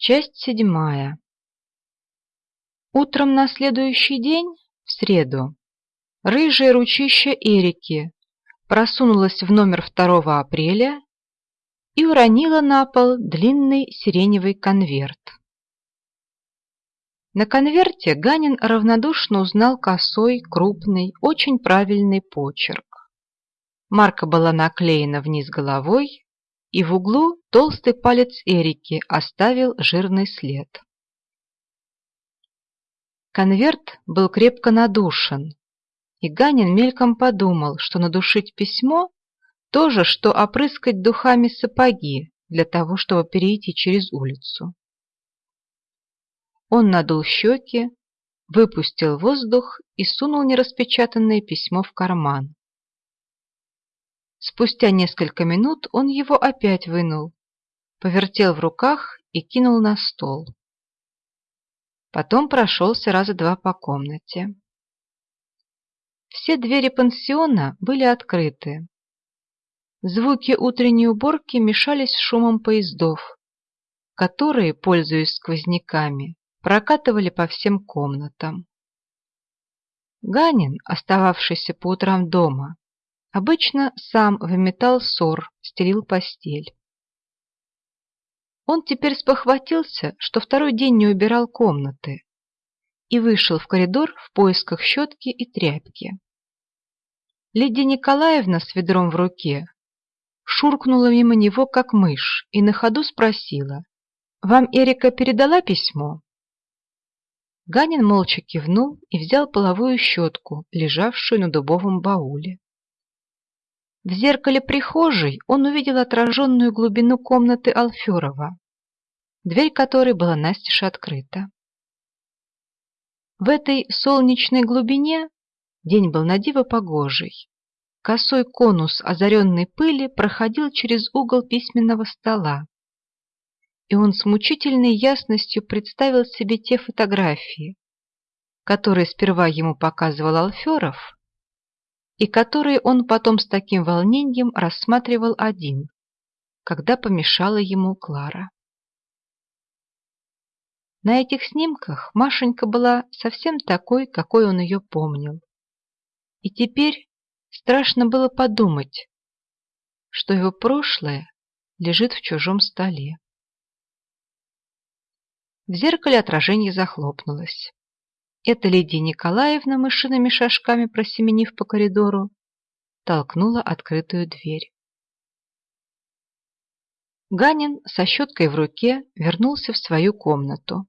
Часть седьмая. Утром на следующий день, в среду, рыжее ручище Эрики просунулось в номер 2 апреля и уронило на пол длинный сиреневый конверт. На конверте Ганин равнодушно узнал косой, крупный, очень правильный почерк. Марка была наклеена вниз головой, и в углу толстый палец Эрики оставил жирный след. Конверт был крепко надушен, и Ганин мельком подумал, что надушить письмо – то же, что опрыскать духами сапоги для того, чтобы перейти через улицу. Он надул щеки, выпустил воздух и сунул нераспечатанное письмо в карман. Спустя несколько минут он его опять вынул, повертел в руках и кинул на стол. Потом прошелся раза два по комнате. Все двери пансиона были открыты. Звуки утренней уборки мешались с шумом поездов, которые, пользуясь сквозняками, прокатывали по всем комнатам. Ганин, остававшийся по утрам дома, Обычно сам выметал ссор, стелил постель. Он теперь спохватился, что второй день не убирал комнаты, и вышел в коридор в поисках щетки и тряпки. Лидия Николаевна с ведром в руке шуркнула мимо него, как мышь, и на ходу спросила, «Вам Эрика передала письмо?» Ганин молча кивнул и взял половую щетку, лежавшую на дубовом бауле. В зеркале прихожей он увидел отраженную глубину комнаты Алферова, дверь которой была настежь открыта. В этой солнечной глубине день был надиво погожий. Косой конус озаренной пыли проходил через угол письменного стола, и он с мучительной ясностью представил себе те фотографии, которые сперва ему показывал Алферов, и которые он потом с таким волнением рассматривал один, когда помешала ему Клара. На этих снимках Машенька была совсем такой, какой он ее помнил. И теперь страшно было подумать, что его прошлое лежит в чужом столе. В зеркале отражение захлопнулось. Эта Лидия Николаевна, мышиными шажками просеменив по коридору, толкнула открытую дверь. Ганин со щеткой в руке вернулся в свою комнату.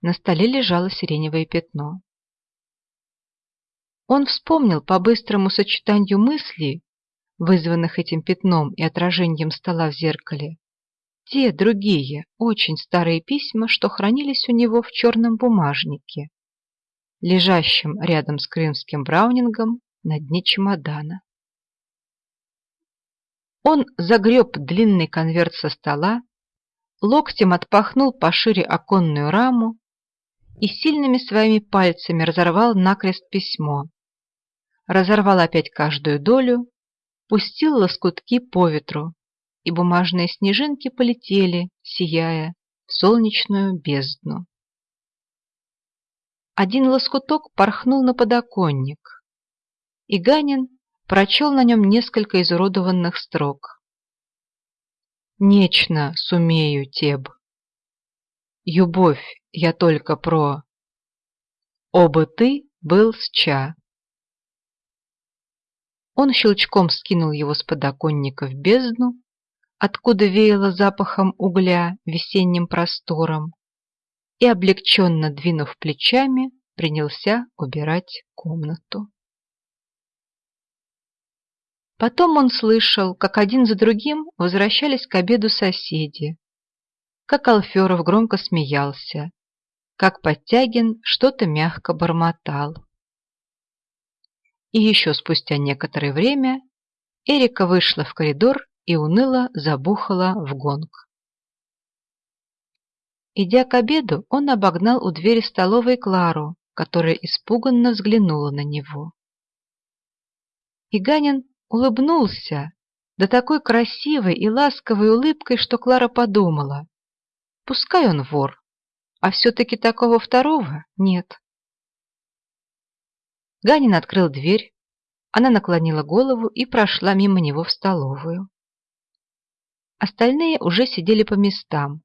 На столе лежало сиреневое пятно. Он вспомнил по быстрому сочетанию мыслей, вызванных этим пятном и отражением стола в зеркале, те другие, очень старые письма, что хранились у него в черном бумажнике, лежащем рядом с крымским браунингом на дне чемодана. Он загреб длинный конверт со стола, локтем отпахнул пошире оконную раму и сильными своими пальцами разорвал накрест письмо. Разорвал опять каждую долю, пустил лоскутки по ветру, и бумажные снежинки полетели, сияя, в солнечную бездну. Один лоскуток порхнул на подоконник, и Ганин прочел на нем несколько изуродованных строк. «Нечно сумею, Теб. Любовь я только про... Оба ты был с ча». Он щелчком скинул его с подоконника в бездну откуда веяло запахом угля весенним простором, и, облегченно двинув плечами, принялся убирать комнату. Потом он слышал, как один за другим возвращались к обеду соседи, как Алферов громко смеялся, как Подтягин что-то мягко бормотал. И еще спустя некоторое время Эрика вышла в коридор и уныло забухала в гонг. Идя к обеду, он обогнал у двери столовой Клару, которая испуганно взглянула на него. Иганин улыбнулся, да такой красивой и ласковой улыбкой, что Клара подумала. Пускай он вор, а все-таки такого второго нет. Ганин открыл дверь, она наклонила голову и прошла мимо него в столовую. Остальные уже сидели по местам,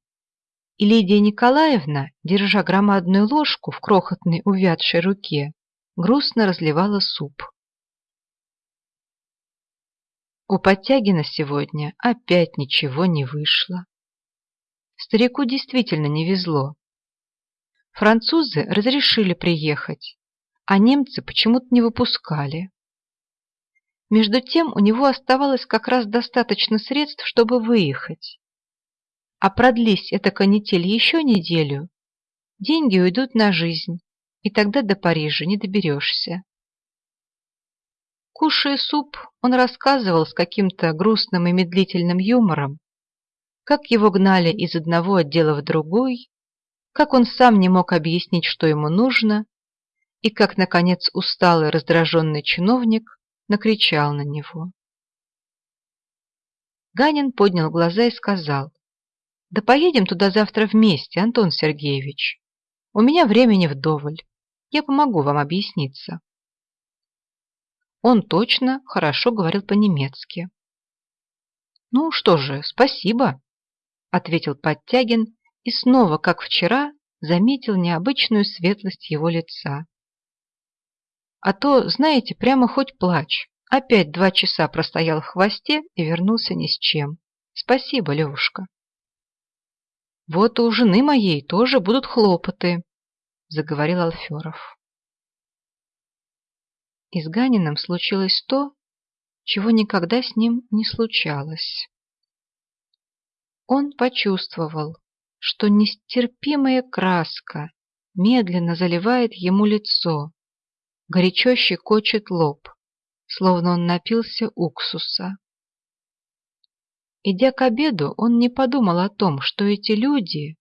и Лидия Николаевна, держа громадную ложку в крохотной увядшей руке, грустно разливала суп. У Подтягина сегодня опять ничего не вышло. Старику действительно не везло. Французы разрешили приехать, а немцы почему-то не выпускали. Между тем у него оставалось как раз достаточно средств, чтобы выехать. А продлись эта канитель еще неделю, деньги уйдут на жизнь, и тогда до Парижа не доберешься. Кушая суп, он рассказывал с каким-то грустным и медлительным юмором, как его гнали из одного отдела в другой, как он сам не мог объяснить, что ему нужно, и как, наконец, усталый раздраженный чиновник накричал на него. Ганин поднял глаза и сказал, «Да поедем туда завтра вместе, Антон Сергеевич. У меня времени вдоволь. Я помогу вам объясниться». Он точно хорошо говорил по-немецки. «Ну что же, спасибо», — ответил Подтягин и снова, как вчера, заметил необычную светлость его лица. А то, знаете, прямо хоть плачь. Опять два часа простоял в хвосте и вернулся ни с чем. Спасибо, Левушка. Вот у жены моей тоже будут хлопоты, заговорил Алферов. И с Ганиным случилось то, чего никогда с ним не случалось. Он почувствовал, что нестерпимая краска медленно заливает ему лицо, горячо щекочет лоб, словно он напился уксуса. Идя к обеду, он не подумал о том, что эти люди,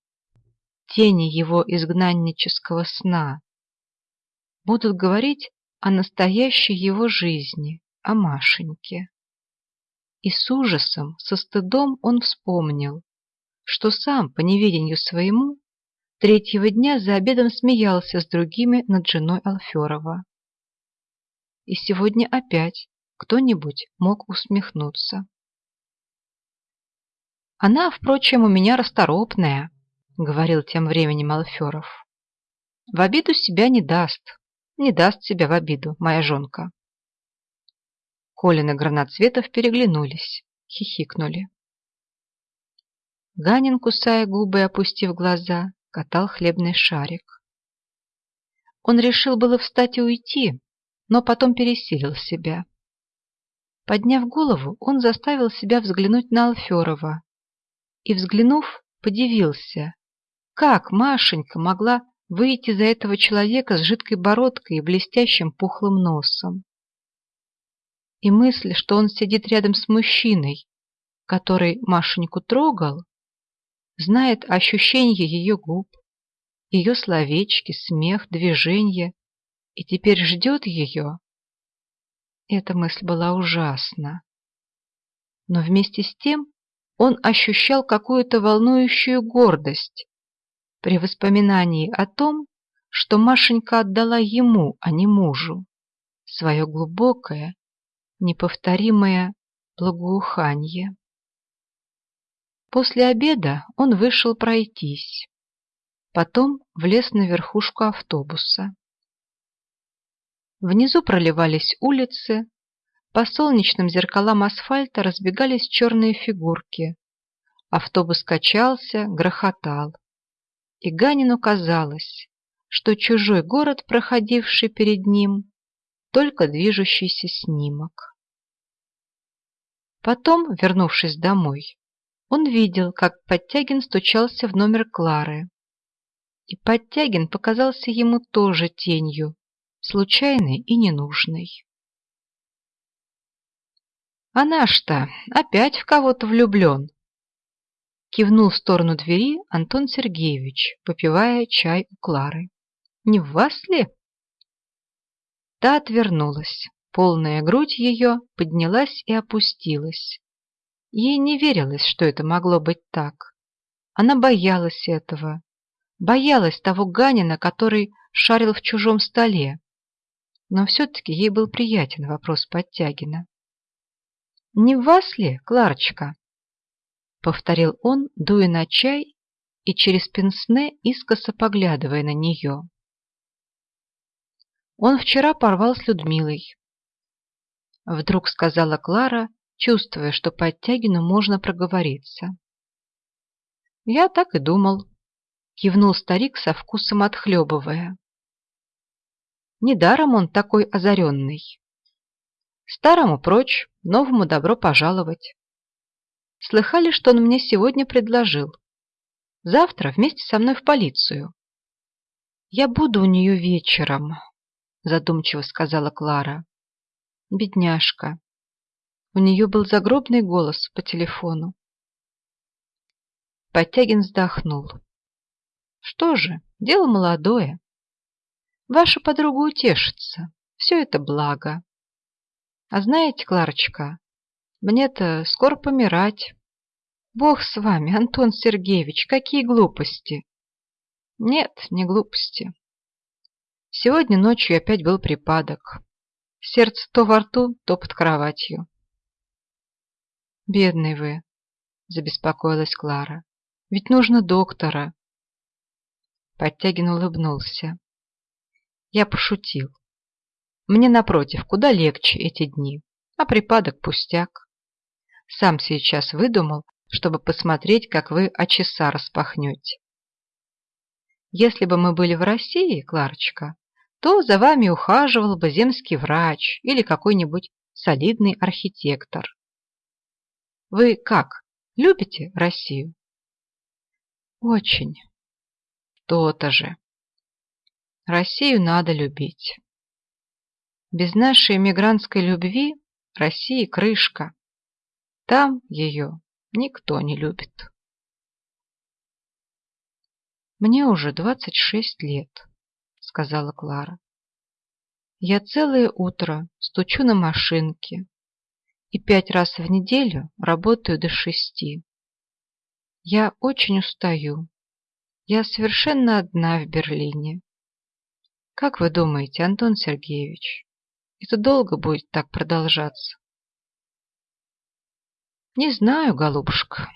тени его изгнаннического сна, будут говорить о настоящей его жизни, о Машеньке. И с ужасом, со стыдом он вспомнил, что сам, по неведению своему, третьего дня за обедом смеялся с другими над женой Алферова и сегодня опять кто-нибудь мог усмехнуться. «Она, впрочем, у меня расторопная», — говорил тем временем Алферов. «В обиду себя не даст, не даст себя в обиду, моя жонка». Колин и Граноцветов переглянулись, хихикнули. Ганин, кусая губы и опустив глаза, катал хлебный шарик. Он решил было встать и уйти, но потом пересилил себя. Подняв голову, он заставил себя взглянуть на Алферова и, взглянув, подивился, как Машенька могла выйти за этого человека с жидкой бородкой и блестящим пухлым носом. И мысль, что он сидит рядом с мужчиной, который Машеньку трогал, знает ощущение ее губ, ее словечки, смех, движения, и теперь ждет ее? Эта мысль была ужасна. Но вместе с тем он ощущал какую-то волнующую гордость при воспоминании о том, что Машенька отдала ему, а не мужу, свое глубокое, неповторимое благоуханье. После обеда он вышел пройтись, потом влез на верхушку автобуса. Внизу проливались улицы, по солнечным зеркалам асфальта разбегались черные фигурки. Автобус качался, грохотал. И Ганину казалось, что чужой город, проходивший перед ним, только движущийся снимок. Потом, вернувшись домой, он видел, как Подтягин стучался в номер Клары. И Подтягин показался ему тоже тенью, случайный и ненужный. «А наш-то опять в кого-то влюблен!» Кивнул в сторону двери Антон Сергеевич, попивая чай у Клары. «Не в вас ли?» Та отвернулась. Полная грудь ее поднялась и опустилась. Ей не верилось, что это могло быть так. Она боялась этого. Боялась того Ганина, который шарил в чужом столе. Но все-таки ей был приятен вопрос Подтягина. «Не в вас ли, Кларочка?» Повторил он, дуя на чай и через пенсне искоса поглядывая на нее. Он вчера порвал с Людмилой. Вдруг сказала Клара, чувствуя, что Подтягину можно проговориться. «Я так и думал», — кивнул старик со вкусом отхлебывая. «Недаром он такой озаренный. Старому прочь, новому добро пожаловать. Слыхали, что он мне сегодня предложил? Завтра вместе со мной в полицию. Я буду у нее вечером, задумчиво сказала Клара. Бедняжка. У нее был загробный голос по телефону. Подтягин вздохнул. Что же, дело молодое. Ваша подруга утешится. Все это благо. А знаете, Кларочка, мне-то скоро помирать. Бог с вами, Антон Сергеевич, какие глупости. Нет, не глупости. Сегодня ночью опять был припадок. Сердце то во рту, то под кроватью. Бедный вы, забеспокоилась Клара. Ведь нужно доктора. Подтягин улыбнулся. Я пошутил. Мне, напротив, куда легче эти дни, а припадок пустяк. Сам сейчас выдумал, чтобы посмотреть, как вы очеса распахнете. Если бы мы были в России, Кларочка, то за вами ухаживал бы земский врач или какой-нибудь солидный архитектор. Вы как, любите Россию? Очень. То-то же. Россию надо любить. Без нашей эмигрантской любви России крышка. Там ее никто не любит. Мне уже двадцать шесть лет, сказала Клара. Я целое утро стучу на машинке и пять раз в неделю работаю до шести. Я очень устаю. Я совершенно одна в Берлине. Как вы думаете, Антон Сергеевич, это долго будет так продолжаться? Не знаю, голубушка,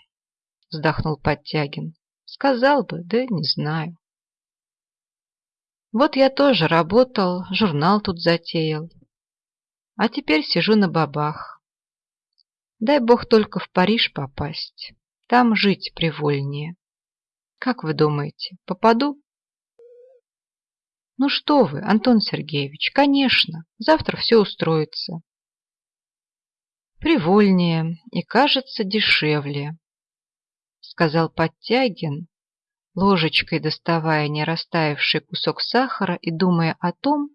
вздохнул Подтягин. Сказал бы, да не знаю. Вот я тоже работал, журнал тут затеял. А теперь сижу на бабах. Дай бог только в Париж попасть. Там жить привольнее. Как вы думаете, попаду? Ну что вы, Антон Сергеевич, конечно, завтра все устроится. Привольнее и, кажется, дешевле, сказал Подтягин, ложечкой доставая не растаявший кусок сахара и думая о том,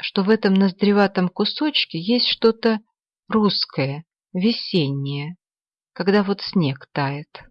что в этом ноздреватом кусочке есть что-то русское, весеннее, когда вот снег тает.